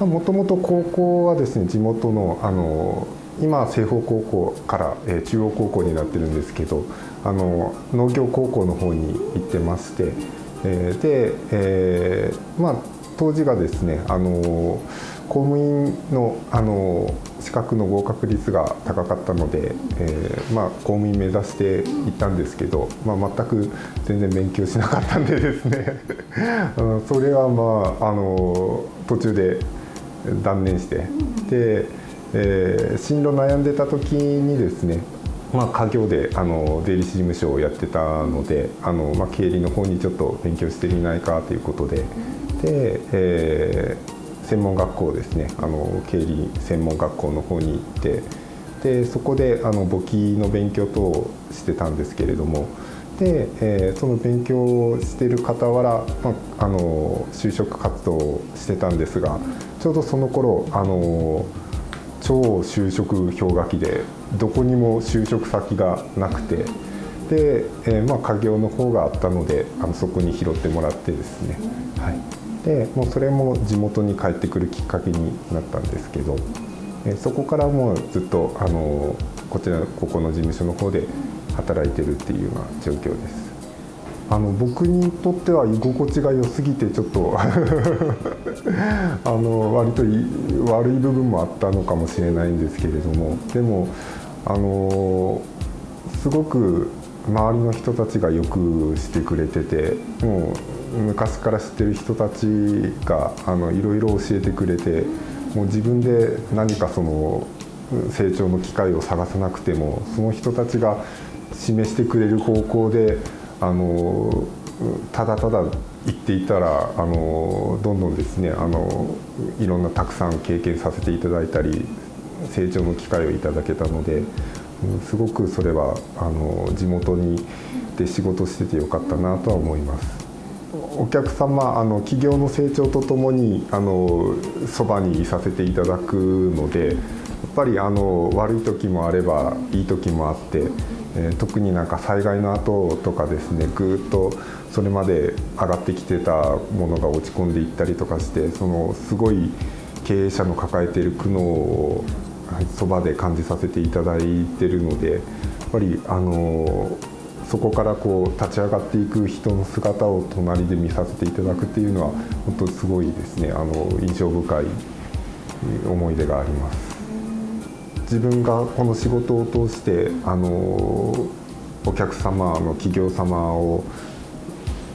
もともと高校はですね地元のあの今西方高校から、え、中央高校になってるんですけどあの農業高校の方に行ってまして、えー、で、えー、まあ当時がですねあの公務員のあの資格の合格率が高かったので、えー、まあ、公務員目指して行ったんですけど、まあ、全く全然勉強しなかったんでですね。それはまああの途中で断念して。で、えー、進路悩んでた時にですねまあ、家業であの税理士事務所をやってたのであの、まあ、経理の方にちょっと勉強してみないかということで。で、えー、専門学校ですねあの経理専門学校の方に行って。でそこであの簿記の勉強等をしてたんですけれどもで、えー、その勉強をしてる傍ら、まあ、あの就職活動をしてたんですがちょうどその頃あの超就職氷河期でどこにも就職先がなくてで、えー、まあ家業の方があったのであのそこに拾ってもらってですね、はい、でもうそれも地元に帰ってくるきっかけになったんですけどそこからもうずっとあのこちらここの事務所の方で働いてるっていうような状況です。あの僕にとっては居心地が良すぎてちょっと あの割と悪い部分もあったのかもしれないんですけれどもでもあのすごく周りの人たちがよくしてくれててもう昔から知ってる人たちがあのいろいろ教えてくれてもう自分で何かその成長の機会を探さなくてもその人たちが示してくれる方向であのただただ言っていたらあのどんどんですねあのいろんなたくさん経験させていただいたり成長の機会をいただけたのですごくそれはあの地元にで仕事しててよかったなとは思います。お客様あの企業の成長とともにあのそばにいさせていただくのでやっぱりあの悪い時もあればいい時もあって、えー、特になんか災害の後とかですねぐっとそれまで上がってきてたものが落ち込んでいったりとかしてそのすごい経営者の抱えている苦悩をそばで感じさせていただいてるのでやっぱりあのそこからこう立ち上がっていく人の姿を隣で見させていただくっていうのは本当すごいですねあの印象深い思い出があります。自分がこの仕事を通してあのお客様の企業様を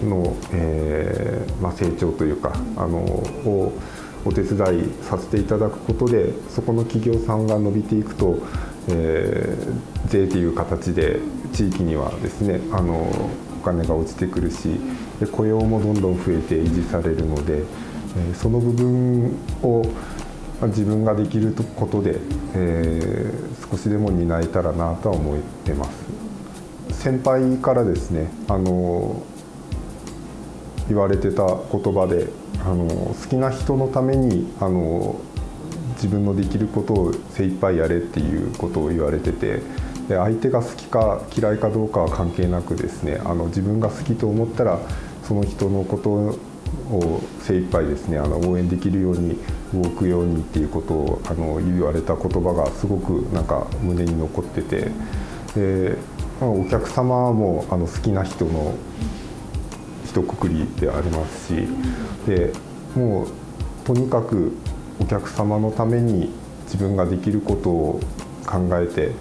の、えーまあ、成長というかあのをお手伝いさせていただくことでそこの企業さんが伸びていくと、えー、税という形で地域にはですねあのお金が落ちてくるしで雇用もどんどん増えて維持されるので、えー、その部分をま自分ができることで、えー、少しでも担えたらなとは思ってます。先輩からですねあの言われてた言葉であの好きな人のためにあの自分のできることを精一杯やれっていうことを言われててで相手が好きか嫌いかどうかは関係なくですねあの自分が好きと思ったらその人のことを精一杯ですねあの応援できるように動くようにっていうことをあの言われた言葉がすごくなんか胸に残ってて。でまあお客様もあの好きな人の一括りでありますし。でもうとにかくお客様のために自分ができることを考えて。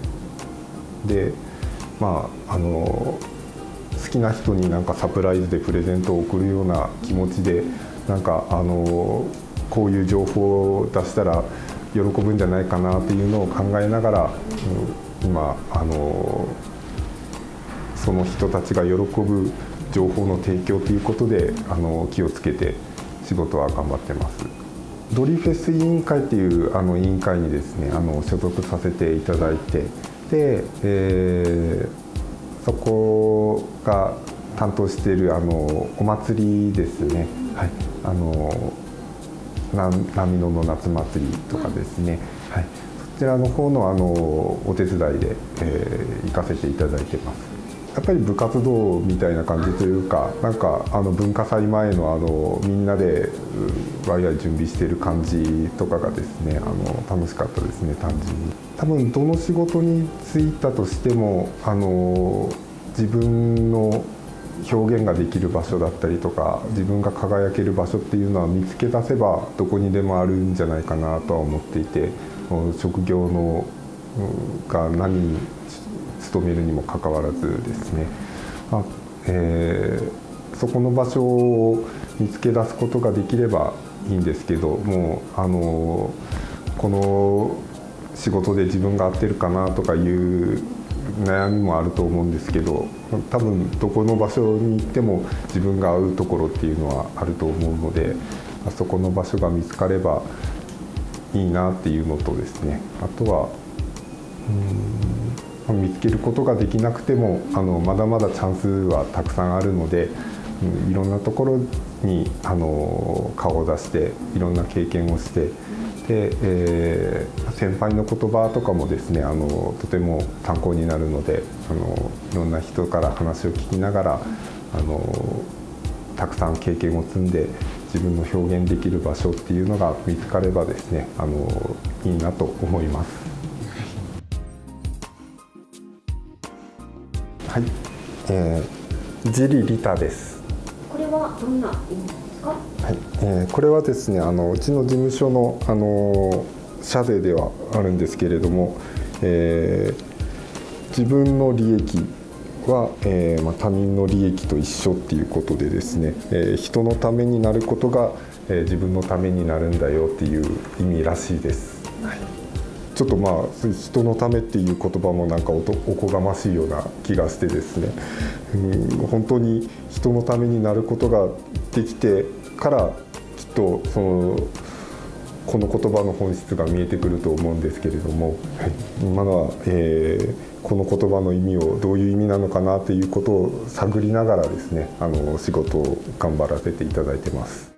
でまああの好きな人になんかサプライズでプレゼントを送るような気持ちでなんかあのこういう情報を出したら喜ぶんじゃないかなっていうのを考えながら、うん、今あのその人たちが喜ぶ情報の提供ということであの気をつけて仕事は頑張ってます。ドリフェス委員会っていうあの委員会にですねあの所属させていただいてで、えー、そこが担当しているあのお祭りですね、はい、あの波野の夏祭りとかですね、はい、そちらの方のあのお手伝いで、えー、行かせていただいてます。やっぱり部活動みたいな感じというかなんかあの文化祭前のあのみんなでワイワイ準備してる感じとかがですねあの楽しかったですね単純に。多分どの仕事に就いたとしてもあの自分の表現ができる場所だったりとか自分が輝ける場所っていうのは見つけ出せばどこにでもあるんじゃないかなとは思っていて職業のが何に勤めるにもかかわらずですね、まあえー、そこの場所を見つけ出すことができればいいんですけどもうあのこの仕事で自分が合ってるかなとかいう悩みもあると思うんですけど多分どこの場所に行っても自分が合うところっていうのはあると思うのであそこの場所が見つかればいいなっていうのとですね。あとはうん見つけることができなくてもあのまだまだチャンスはたくさんあるので、うん、いろんなところにあの顔を出していろんな経験をしてで、えー、先輩の言葉とかもですねあのとても参考になるのであのいろんな人から話を聞きながらあのたくさん経験を積んで自分の表現できる場所っていうのが見つかればですねあのいいなと思います。はい、えー、ジリリタです。これはどんな意味？ですか？はい、えー、これはですね、あのうちの事務所のあの社税ではあるんですけれども、えー、自分の利益は、えーまあ、他人の利益と一緒っていうことでですね、えー、人のためになることが、えー、自分のためになるんだよっていう意味らしいです。はいちょっとまあ人のためっていう言葉もなんかおこがましいような気がしてですね、うん、本当に人のためになることができてからきっとそのこの言葉の本質が見えてくると思うんですけれども、はい、まだ、えー、この言葉の意味をどういう意味なのかなということを探りながらですねあの仕事を頑張らせていただいてます。